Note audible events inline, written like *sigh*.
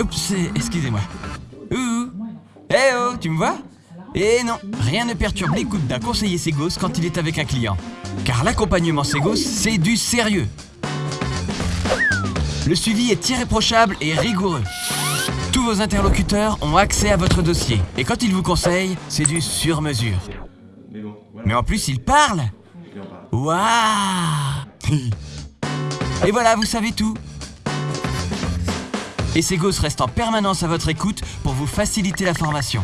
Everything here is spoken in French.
Oups, excusez-moi. Ouh Eh oh, tu me vois? Eh non, rien ne perturbe l'écoute d'un conseiller Ségos quand il est avec un client. Car l'accompagnement Ségos, c'est du sérieux. Le suivi est irréprochable et rigoureux. Tous vos interlocuteurs ont accès à votre dossier. Et quand ils vous conseillent, c'est du sur-mesure. Mais en plus, ils parlent. Waouh *laughs* Et voilà, vous savez tout. Et Ségos reste en permanence à votre écoute pour vous faciliter la formation.